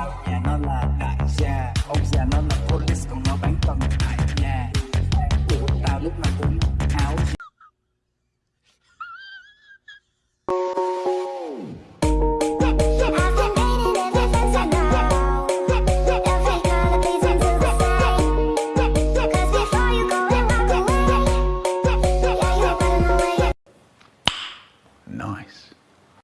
vào nhà nó là đại gia. Ông già nó là police, còn nó bán tầng tại nhà. Của tao lúc nào cũng áo Nice.